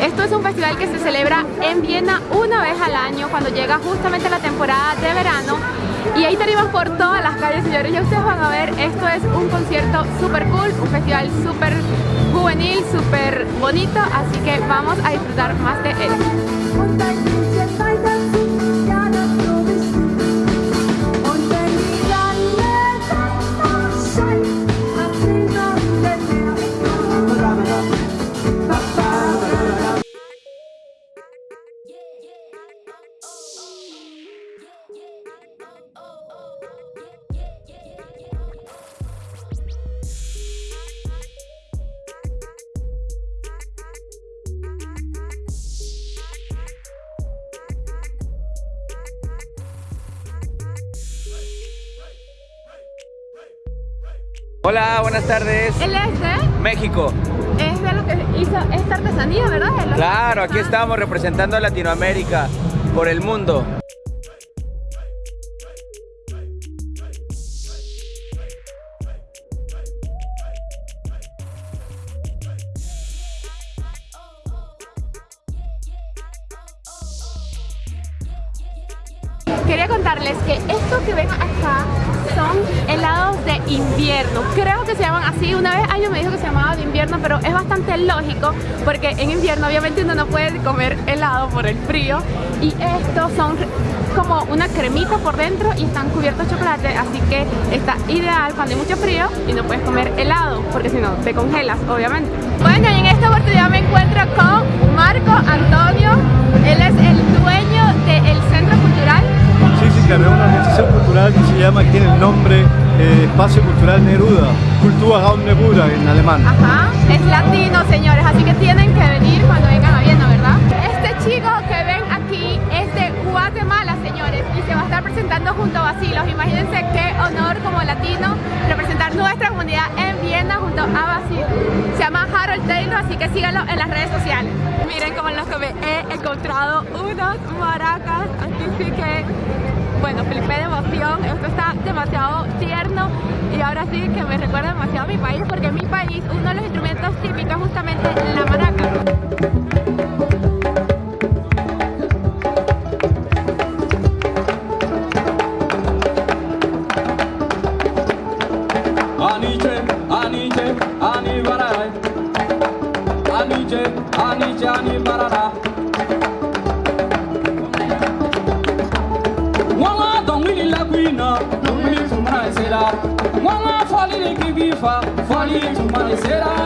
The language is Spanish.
Esto es un festival que se celebra en Viena una vez al año cuando llega justamente la temporada de verano y ahí tenemos por todas las calles, señores. Ya ustedes van a ver, esto es un concierto súper cool, un festival súper juvenil, súper bonito, así que vamos a disfrutar más de él. Hola, buenas tardes. Él es de... México. Es de lo que hizo esta artesanía, ¿verdad? Claro, aquí estamos representando a Latinoamérica por el mundo. Quería contarles que esto que ven acá son invierno. Creo que se llaman así. Una vez alguien me dijo que se llamaba de invierno, pero es bastante lógico porque en invierno obviamente uno no puede comer helado por el frío. Y estos son como una cremita por dentro y están cubiertos de chocolate, así que está ideal cuando hay mucho frío y no puedes comer helado, porque si no te congelas, obviamente. Bueno, y en esta oportunidad me encuentro con cultural que se llama, que tiene el nombre eh, Espacio Cultural Neruda, Kulturraum Neruda en alemán. Ajá, es latino, señores, así que tienen que venir cuando vengan a Viena, ¿verdad? Este chico que ven aquí es de Guatemala, señores, y se va a estar presentando junto a Basilos. Imagínense qué honor como latino representar nuestra comunidad en Viena junto a Basilos. Se llama Harold Taylor, así que síganlo en las redes sociales. Miren como los que me he encontrado unos maracas, esto está demasiado tierno y ahora sí que me recuerda demasiado a mi país porque en mi país uno de los instrumentos típicos es justamente la maraca. Aniche, aniche, ani barai. Aniche, aniche, ani barara. no menino será. Mamãe, folha que viva, folha de será.